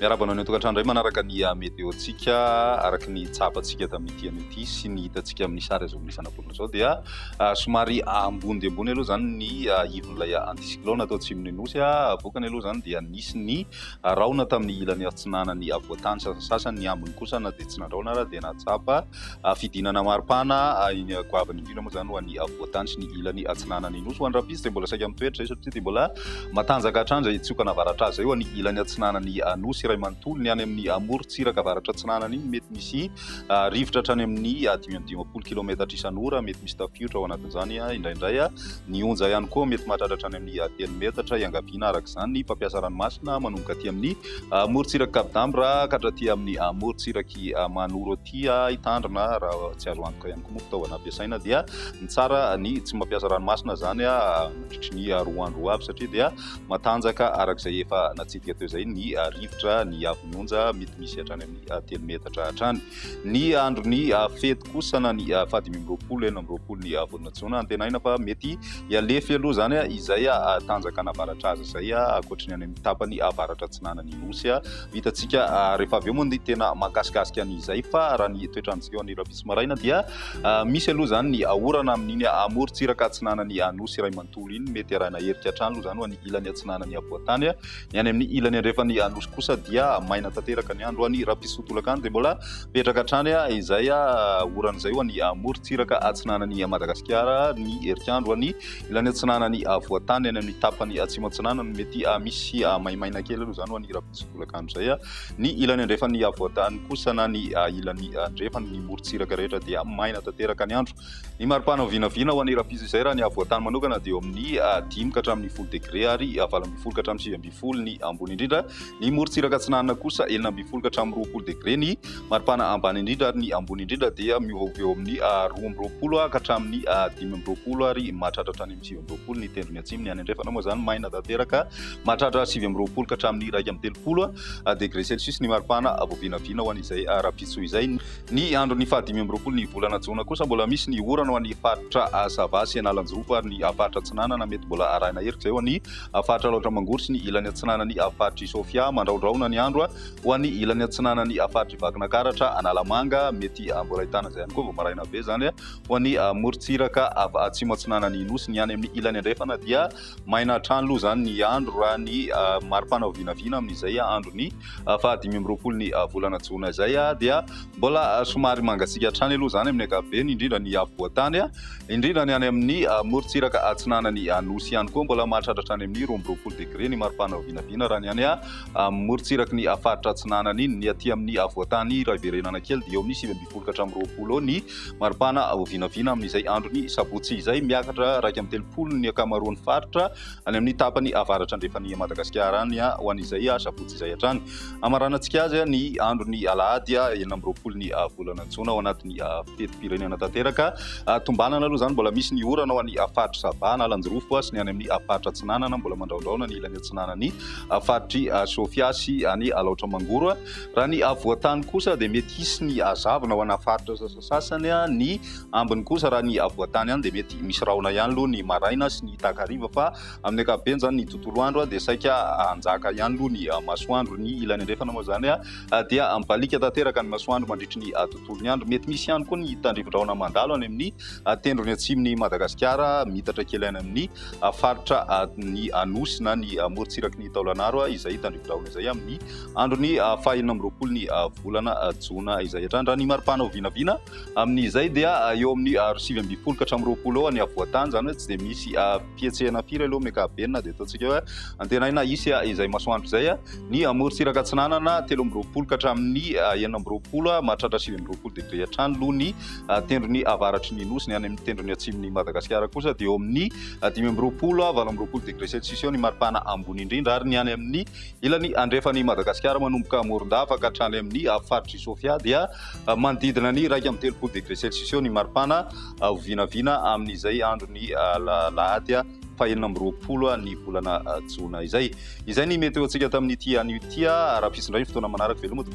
miarabanao ny atokantrano ray manaraka ny meteotsika araky ny tsapantsika tamin'nytiany ity sy ny hitantsika amin'ny sary azo amin'ny fanabolana zao dia somary ambony de ambony aloha zany ny ivon'ilay anticyclone atao tsy minonosy a avokany aloha zany dia nisy ny raona tamin'ny ilany atsinanany avoatany sasasasany ny ambiny kosa na de tsy nandraona raha de natsapa fidinana maripana iny goavany indrindra moa zany ho any avoatany sy ny ilany atsinanany nosy. Ho andrapisy de mbola saika mitoetra zay satria de mbola matanjaka hatrany zay tsioka navaratra azy. Zay ho any ilany atsinanany anosy iray manontolo ny any amin'ny amorotsiraka avaratra tsinanana iny mety misy ah, rivotra hatrany amin'ny dimidimapolo kilometatra isanora mety misy tafiotra ao anatin'izany ah, indraindray a ny onja ihany koa mety mahatratra hatrany amin'ny telo metatra iangaviana araka izany ny mpampiasa ranomasina manomboka aty amin'ny morotsiraka kabidambra ka hatra amin'ny morotsiraky manoro aty hitandrina raha tsy azo antoka ihany koa moa fitaovana ampiasaina dia ny tsara ny tsy mampiasa ranomasina zany a mandritry ny roa andro avy satria dia matanjaka arak'izay efa natsidika teo zay ny rivotra metatra ny avinonja mety misy hatrany amin'ny ah, telo metatra hatrany. Ny andro ah, ny ah, fety kosana ny fadimy amroapolo ena amroapolo ny vonatsona antenaina fa mety ialefy aloha zany a izay a tanjaka navaratra azy zay a akoatra ny any amin'ny tapany avaratra tsinana ny nosy a vitatsika rehefa avy eo moa ny tena mahakasikasika an'izay fa raha ny toetrantsika eo an'irabisy maraina dia misy aloha zany ny aorana amin'iny amorotsiraka atsinanany anosy iray manontolo iny. Mety arahna herika hatrany aloha zany ho any ilany atsinanany avoatany a ny any amin'ny ilany andrefany anosy kosa dia dia maina tanteraka ny andro any raha mpisotolaka any de mbola petraka hatrany a izay a oran'izay ho any morotsiraka atsinanany madagasikara ny herikandro any ilany atsinanany voatany any amin'ny tapany atsimatsinanany mety misy maimaina kely aloha zany ho any raha mpisotolaka andro zay a. Ny ilany andrefany avoatany kosa na ny ilany andrefany ny morotsiraka rehetra dia maina tanteraka ny andro. Ny maripana vinavina ho any rahapiso izay raha ny avoatany manokana de eo amin'ny dimy ka hatramin'ny folo degré ary valamby folo ka hatramin'ny sivy amby folo ny ambony indrindra. Ny morotsiraka reraka antsinanana kosa elina amby folo ka hatramin'ny roapolo degré ny maripana ambany indrindra ary ny ambony indrindra dia miovaoveo amin'ny roa ambyroapolo a ka hatramin'ny dimy ambyroapolo ary mahatratra hatrany amin'ny sivy ambyroapolo ny tendrony atsimo ny any andrefana. Moa zany maina tanteraka mahatratra sivy ambyroapolo ka hatramin'ny raiky amin'ny telopolo a degré celsius ny maripana vovinavina ho an'izay rahapiso izay. Ny andro ny fahadimy ambyroapolo ny volana jona kosa mbola misy ny orana ho an'ny faritra savasy analanjorofo ary ny faritra tsinanana mety mbola arahina herika zay ho an'ny faritra loatra mangory sy ny ilany atsinanany faritra isofia. Mandraondrao foana ny andro a ho an'ny ilany antsinanany afaritry vakinakaratra analamanga mety ah, mbola hitana zay ihany koa vao maraina be zany a eh. ho an'ny ah, morotsiraka avy ah, atsimo atsinanany nosy ny any amin'ny ilany andrefana dia maina trano loha zany ny andro raha ny mari-panao vinavina amin'izay andro ny fahadimy amroapolo ny volana jona zay a dia mbola somary mangatsika hatrany aloha zany amin'ny akabeny indrindra ny avoatany a indrindra ny any amin'ny morotsiraka atsinanany nosy ihany koa mbola mahatratra hatrany amin'ny roa amroapolo degré ny mari-panao vinavina raha ny any a morots miratsiraky ny afaritra atsinanana iny. Ny aty amin'ny avoatany raha iverenana kely dia eo amin'ny sivy ambifolika hatramin'nyroapolo eo ny maripana vinavina amin'izay andro ny sabotsy izay miakatra raiky amin'ny telopolo ny akamaroan'ny faritra any amin'ny tapany avaratra andrefany madagasikara any a ho an'izay a sabotsy izay hatrany. Amaranantsika azy a ny andro ny alahady a enina ambyroapolo ny volana jona ao anatin'ny fetim-pirenena tanteraka. Tombanana aloha zany mbola misy ny orana ho any afaritra sabana lanjorofo a sy ny any amin'ny afaritra tsinanana mbola mandraondraona ny ilany atsinanany afaritry sofia sy any alaotra mangoro a raha ny avoatany kosa de mety hisy ny azavina ho anafaritra sasasasany a ny ambiny kosa raha ny avoatany any de mety misy rahona ihany aloha ny maraina sy ny takariva. Fa amin'ny akabeny zany ny tontolo andro a de saika anjaka ihany aloha ny masoandro. Ny ilany andrefana moa zany a dia mbalika tanteraka ny masoandro mandritry ny tontolony andro. Mety misy ihany koa ny tandrivindraona mandalo any amin'ny tendrony atsimin'ny madagasikara mitatra kely any amin'ny faritra ny anosy na ny morotsiraky ny taolanaro a izay tandrivindraona izay amin'ny Ah, ny androny fahaenina amroapolo ny volana ah, jona izay hatrany raha ny mari-panao vinavina amin'izay dia ah, eo amin'ny rosivy ambifolo ka hatramin'roapolo eo ny avoatany. Zany hoe tsy de misy fietsehana firy aloha mekabenina de ataontsika hoe antenaina isy a izay masoandro izay a ny amorontsiraka tsinanana telo amroapolo ka hatramin'ny enina amroapolo mahatratra sivy amroapolo degré hatrany loha ny tendrony avaratry ny nosy ny any amin'ny tendrony atsimon'ny madagasikara kosa dia eo amin'ny dimy amroapolo valo amroapolo degré celsius eo ny maripana ambony indrindra ary ny any amin'ny ilany andrefany ny madagasikara manomboka morondavaka hatrany amin'ny faritry sofia dia ah, manodidina ny raiky amin'ny telopolo degré celsisio ny maripana ah, ovinavina amin'izay andro ny ah, lahatya fahenina amby roapolo ny volana jona. Izay izay ny mety ho antsika tamin'nyity anio tya raha pisindray ny fotoana manaraka velomata